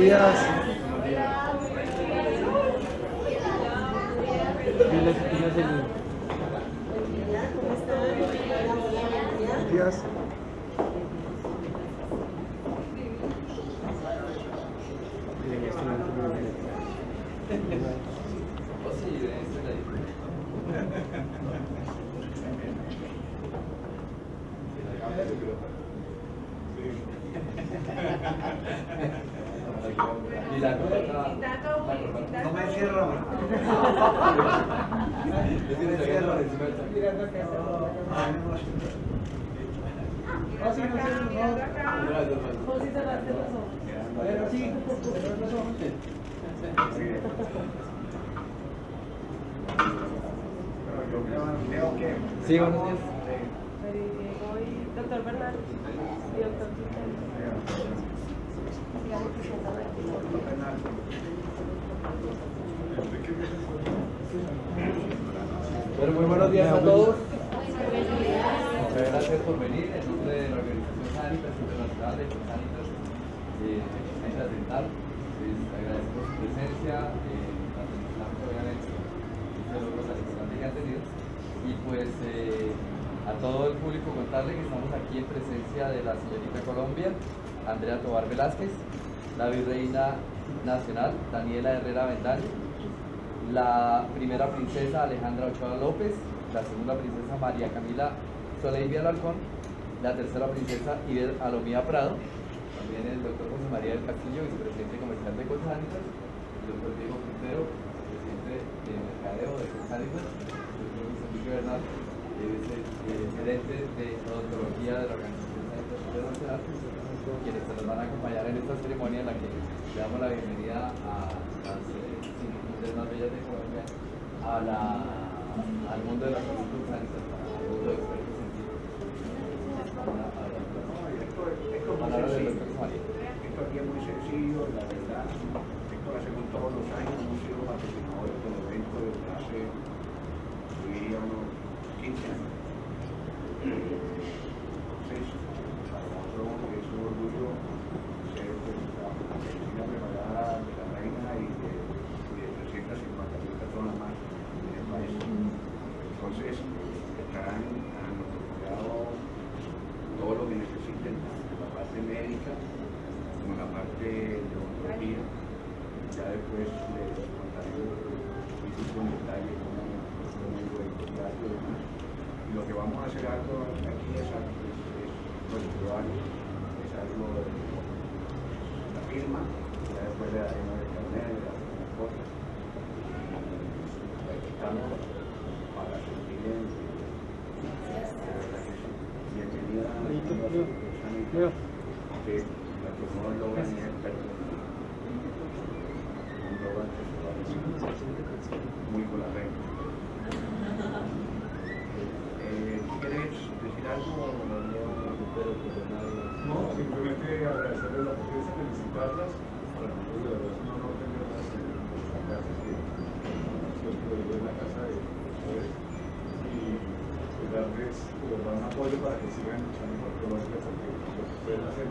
Días. Buenos días. Bien, este momento muy bien. No me cierro. Tiene la guerra encima del chaqueta. Gracias, Juan. Creo que Sí, buenos días. Doctor Bernal y doctor Muy buenos días a todos. Muchas gracias por venir en nombre de la Organización Sanitas Internacional de Sanitas eh, Sanitas Dental. Les agradezco su presencia, eh, la felicitamos obviamente que han tenido. Y pues eh, a todo el público contarle que estamos aquí en presencia de la señorita Colombia, Andrea Tobar Velázquez, la virreina nacional, Daniela Herrera Vendaño, la primera princesa Alejandra Ochoa López, la segunda princesa María Camila Soleil Alarcón, la tercera princesa Iber Alomía Prado, también el doctor José María del Castillo, vicepresidente comercial de Colsanitas, el doctor Diego Quintero, presidente de Mercadeo de Colsanitas, el doctor José Enrique Bernal, el gerente de odontología de la Organización Internacional, quienes se nos van a acompañar en esta ceremonia en la que le damos la bienvenida a las eh, cinco mujeres más bellas de Colombia, a la, al mundo de la salud al mundo de expertos científicos. Una palabra esto, palabra del es doctor José María. esto aquí es muy sencillo, la verdad. Esto lo hacemos todos los años, hemos sido patrocinadores del evento desde hace, yo diría, unos 15 años. Entonces, para nosotros es un orgullo ser pues, la medicina preparada de la reina y de, y de 350 mil personas más en el país. Entonces, estarán a nuestro cuidado todo lo que necesiten, tanto la parte médica como la parte de odontología. Ya después les contaremos un en detalle cómo el contrato y demás. Y lo que vamos a hacer algo aquí es, algo, es, es es algo de la firma, ya después le daremos el carnet, le daremos las cosas. Y estamos para servir en Bienvenida a la Leo. Que la no logra ni decir muy con la. Eh, ¿Quieres decir algo? No, simplemente agradecerles la oportunidad, felicitarlas. Para nosotros es un que nosotros en la casa de. Y pues darles un apoyo para que sigan gracias.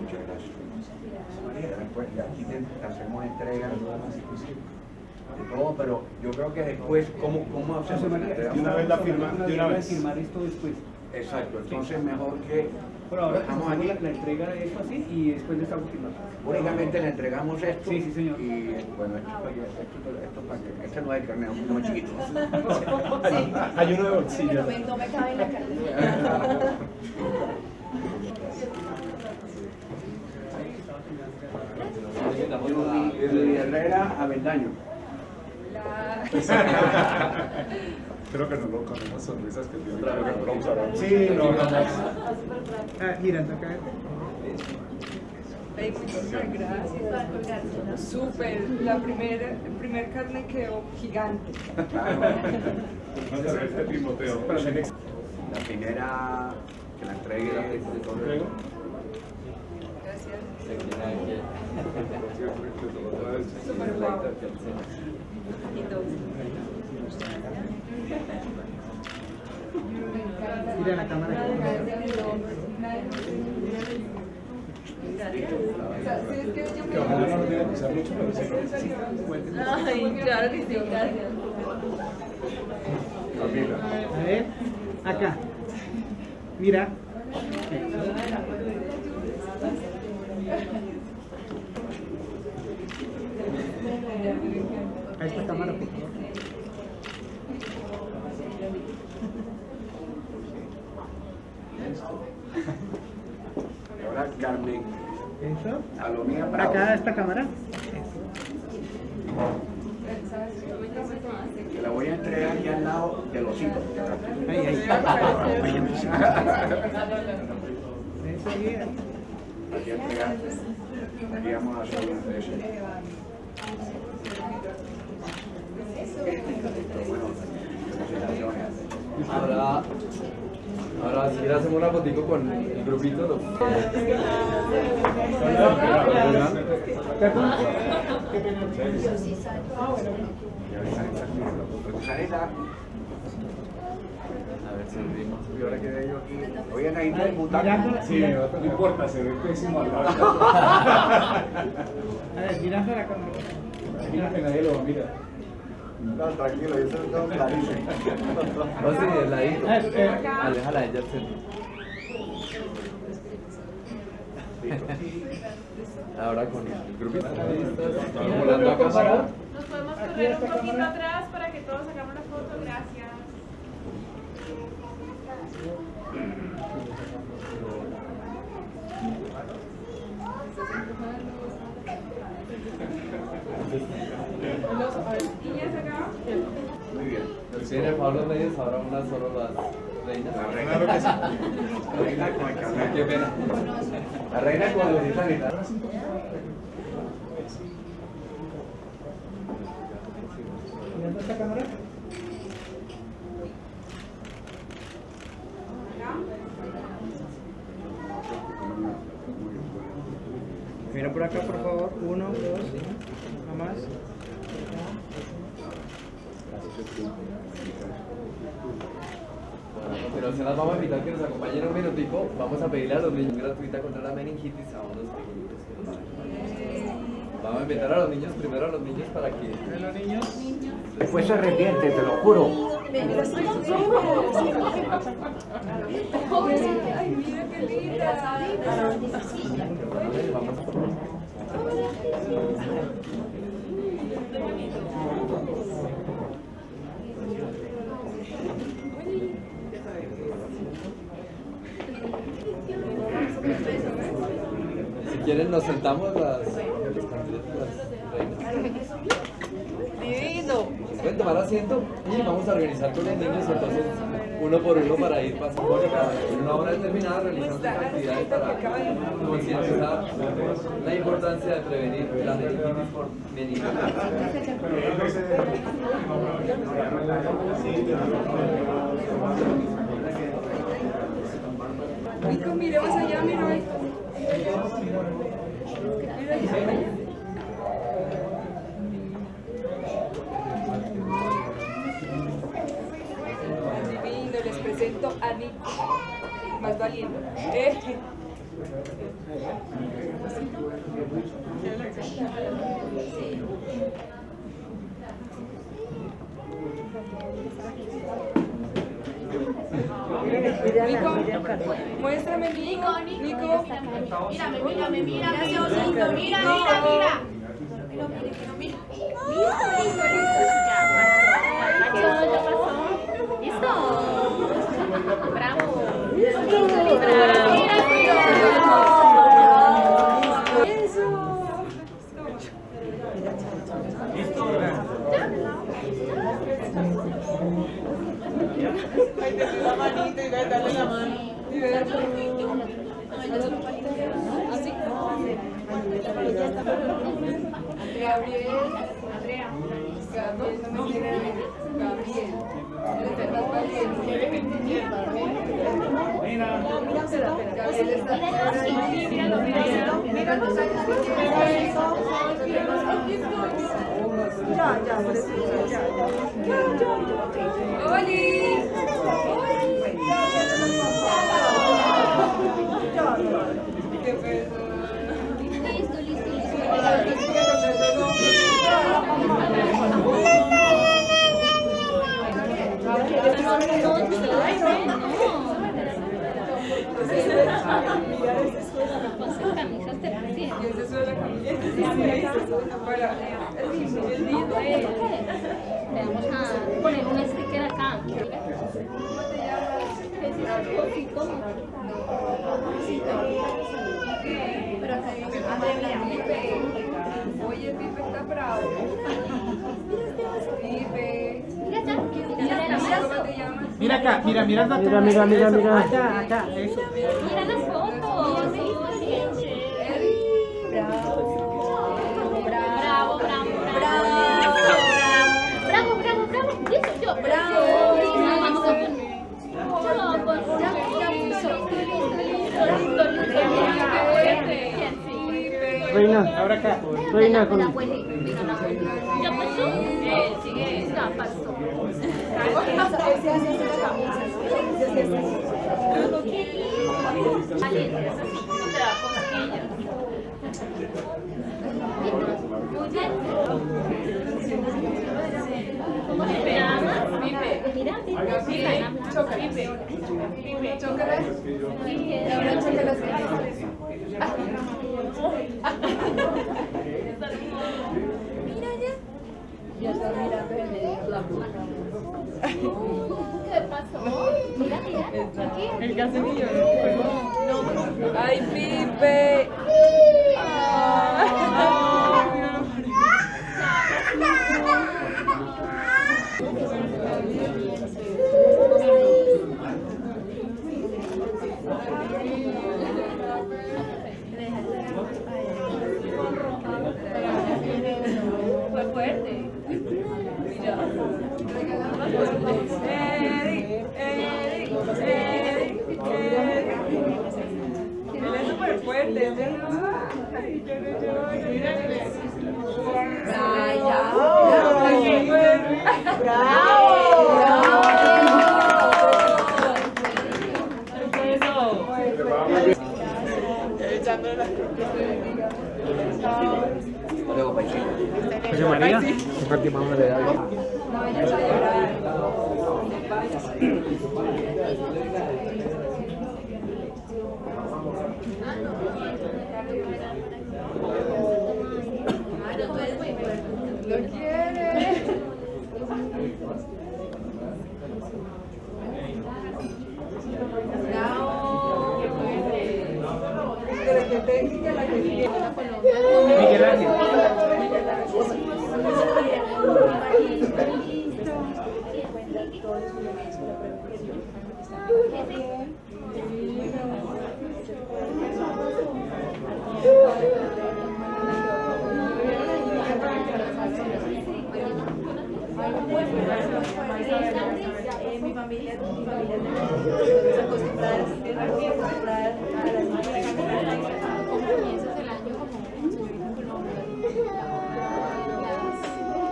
Muchas gracias. María, pues, y aquí te hacemos entrega. de todo, pero yo creo que después, ¿cómo, cómo hacemos? De una vez la firma, de una vez. firmar esto después. Exacto, entonces mejor que Por ahora dejamos hacemos aquí, la, la entrega de esto así y después le estamos firmando. únicamente le entregamos esto. Sí, sí, señor. Y bueno, esto, es para que- esto, esto es para que, este no es el carnet, es uno chiquito. Hay uno de bolsillo. No me, no me cabe en la cartera. Y de Herrera a Vendaño. Creo que no lo con unas sonrisas que tiene. Creo que no lo usarán. Sí, no, no, no. Ah, mira, acá. Ay, muchísimas gracias. Súper. La primera, el primer carne quedó gigante. Vamos a ver este Timoteo. La primera que la entregue la ¿Entrego? Gracias. Súper guapo. Mira la cámara. Que. Ay, claro que sí, gracias. Camila. A ver, acá. Mira. A esta cámara, por favor. Y ahora Carmen, Eso. Bravo. Acá, esta cámara. Que la voy a entregar aquí al lado de los hijos. Ahí, ahí. Aquí entregar. Aquí vamos a hacer una de esas. Bueno, felicitaciones. Ahora, ahora si hacemos una fotico con el grupito. ¿no? Sarita. A ver si abrimos. Y ahora quedé yo aquí. Voy a necesitar el bután. Mirando, Sí, no importa, se ve pésimo al lado. A ver, mirando la cámara. Mira que nadie lo va a mirar. No, tranquilo, yo se lo tengo clarísimo. No, sí, el ladito. Aléjala ella al centro. Ahora con el grupito. Estamos volando a cámara. Nos podemos correr un poquito atrás para que todos hagamos la foto, gracias. Niñas acá. Muy bien. Tiene Pablo Medios, ahora una solo las reinas. La reina. Claro que sí. La reina con el Qué carnet. pena. La reina con sanitario. mirando esta cámara. Mira por acá, por favor. Uno, dos, no más. A continuación las vamos a invitar que nos acompañen un minutico. Vamos a pedirle a los niños gratuita contra la meningitis a unos pequeñitos que nos acompañen. Vamos a invitar a los niños, primero a los niños para que... los niños. Después se arrepiente, te lo juro. Ay, mira qué linda. Quieren nos sentamos las, las reinas. Divino. Pueden tomar asiento y vamos a organizar con los niños entonces uno por uno para ir pasando en una hora determinada realizando actividades para concientizar la importancia de prevenir la meningitis por meningitis. Nico, miremos allá, mira ahí. Divino, les presento a Nico, más valiente. Eh. Muéstrame, Nico. Nico. Mírame, mírame, mírame, mira, mira, mira. Pero mire, pero mira. Listo, listo, Ya pasó. ¿Listo? Bravo. Ay, te la manita y dale la mano. Y ve. Así. Gabriel. Andrea. Gabriel, no me quiere. Gabriel. Eres más valiente. Gabriel está Míralo, míralo. Mira los años que Ya, ya, eso, ya, ya. ¡Oli! Le vamos a poner un sticker acá. Pero. Oye, Pipe está bravo. Pipe. Mira acá. ¿Cómo te llamas? Mira acá, mira, mira, mira, Mira, mira, mira, mira. Acá, acá, eso. Mira las fotos. Bravo, bravo, bravo. Bravo, bravo, bravo, bravo. Listo, yo. Bravo. Reina, Ahora acá. reina con... Es así, no. Mira. Mira ya. Ya está mirando en la ¿Qué pasó? Mira, mira. Aquí. El casenillo. ¡Ay, Pipe! Fue Comparte más de algo. No vayas a llorar. Lo quiere. Bravo. Pero que técnica la que viene. Miguel Ángel. Mi familia, mi familia se acostumbrar, se acostumbrar a las máquinas. Comienzas el año como señorita Colombia. Las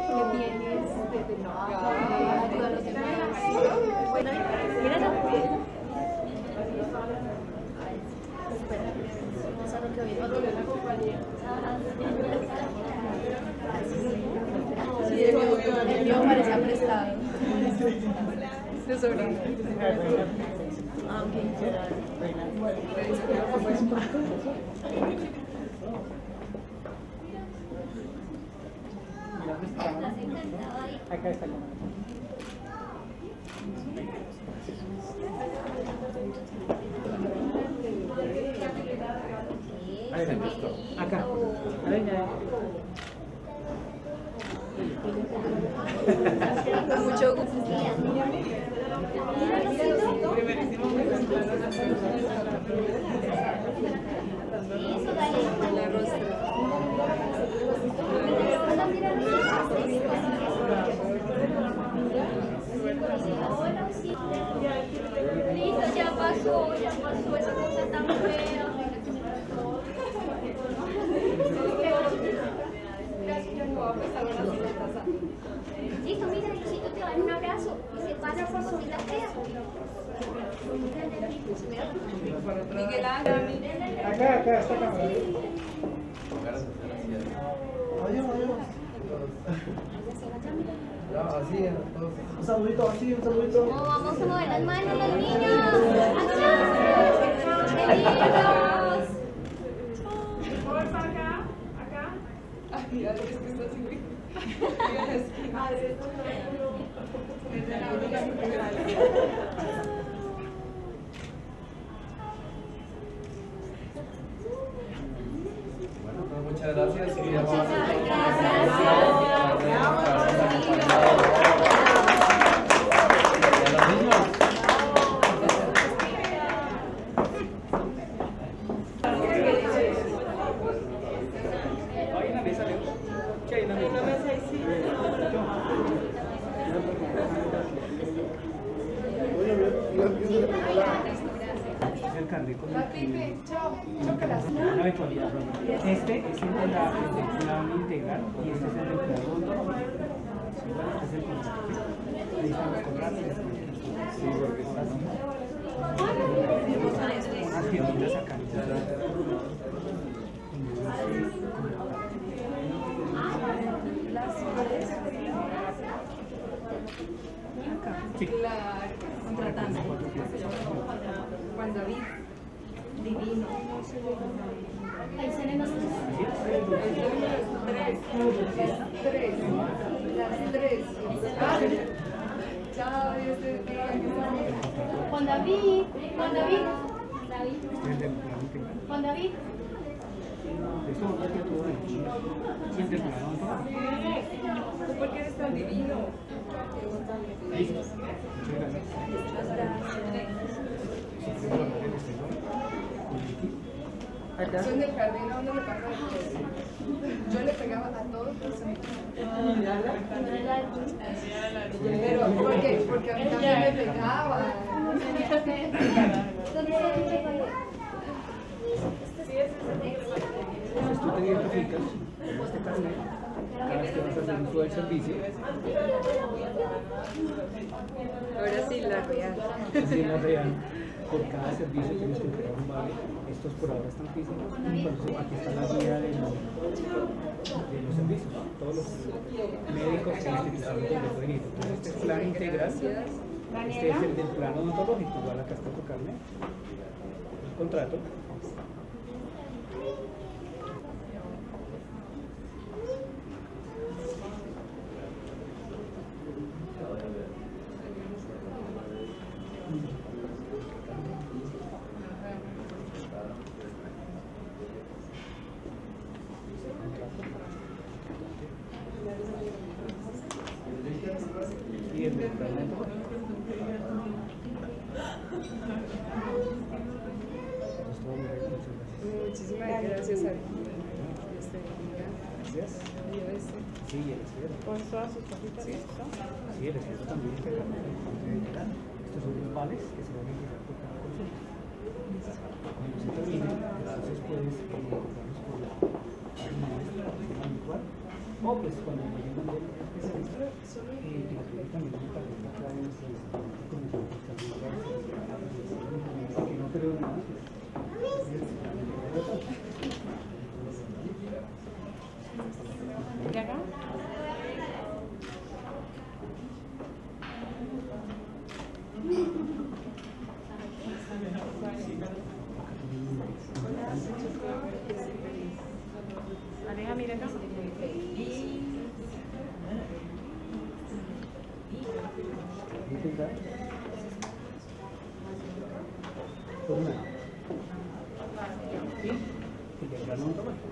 que tienes desde trabajo, ayuda a los demás. Bueno, mira la Espera, eso es lo que viene. Sí, el mío, el mío parece prestado. Ok. Acá está. Acá. Venga. Con mucho gusto. Primerísimo La rostra. Listo, ya pasó, ya pasó esa cosa tan fea. Listo, mira, Diosito te dar un abrazo y se pasa por su vida fea. Miguel Ángel. Acá, acá, está acá. Pongan a hacer así, así. Adiós, adiós. Ya, así, entonces. Un saludito, así, un saludito. Oh, vamos a mover las manos los niños. ¡Acá! ¡Qué lindos! Porfa, acá, acá. Ay, es que está así, es la única que Bueno, pues muchas gracias. y ya vamos a- Y a los niños. Hay una mesa, Leo. ¿Qué hay en la mesa? el carnet con el que- una eventualidad. Este es el de la el del plan integral y este es el del plan hondo. Contratos. Sí, porque Unas acá. Sí. Contratante. Juan David. Divino. Ahí salen los Tres. Las tres. Las tres. Chao, Dios te bendiga. Juan David, Juan David. Juan David. Esto no tiene todo ahí. Sí, el del plan hondo. ¿Tú por qué eres tan divino? Eso en el jardín a uno le. Yo le pegaba a todos los amigos. Pero, ¿por qué? Porque a mí también me pegaba. Entonces tú te identificas cada vez que vas a hacer uso del servicio. Ahora sí, la real. En la real, por cada servicio tienes que entregar un vale. Estos por ahora están físicos. Por eso aquí está la guía de los, de servicios. Todos los médicos e instituciones donde pueden ir. Entonces, este es plan integral. Este es el del plan odontológico. Igual acá está tu. El contrato. Y el del plan odontológico. Entonces, todo muy bien, muchas gracias. Muchísimas gracias, bendiga. Gracias. Dios te Sí, el esfero. Con todas sus cositas. Sí. Sí, el esfero también es el carnet del Consejo General. Estos son los vales que se van a entregar por cada consulta. Cuando se termine, entonces puedes eh, comprarlos por la nuestra, la habitual, o pues cuando lleguen del especialista, eh, gratuitamente una tarjeta acá en nuestra institución con nosotros también para que no creo nada. ¿Y acá? Por un lado. Y el diagrama automático.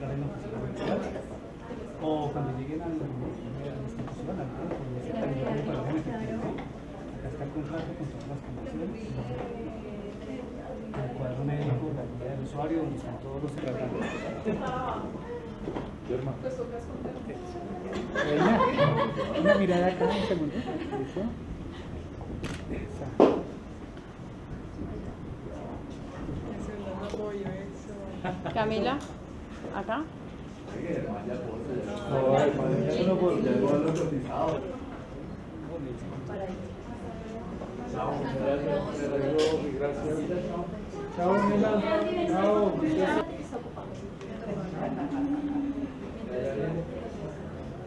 La reina oficial. O cuando lleguen a la institución, al con cuadro médico, la del usuario, todos los Pues toca esconder. Reina, una mirada acá, un segundo. Camila, acá. No, hermano, ya no puedo, ya no lo he cotizado. Chao, gracias, gracias. Chao, Mela. Chao. Desviste los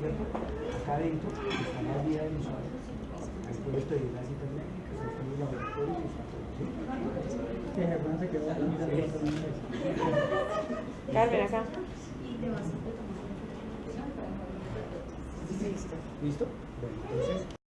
de Acá adentro está la guía del usuario. Ahí puedes pedir las citas médicas, ahí están los laboratorios y. Carmen, acá. ¿Listo? Bueno, entonces.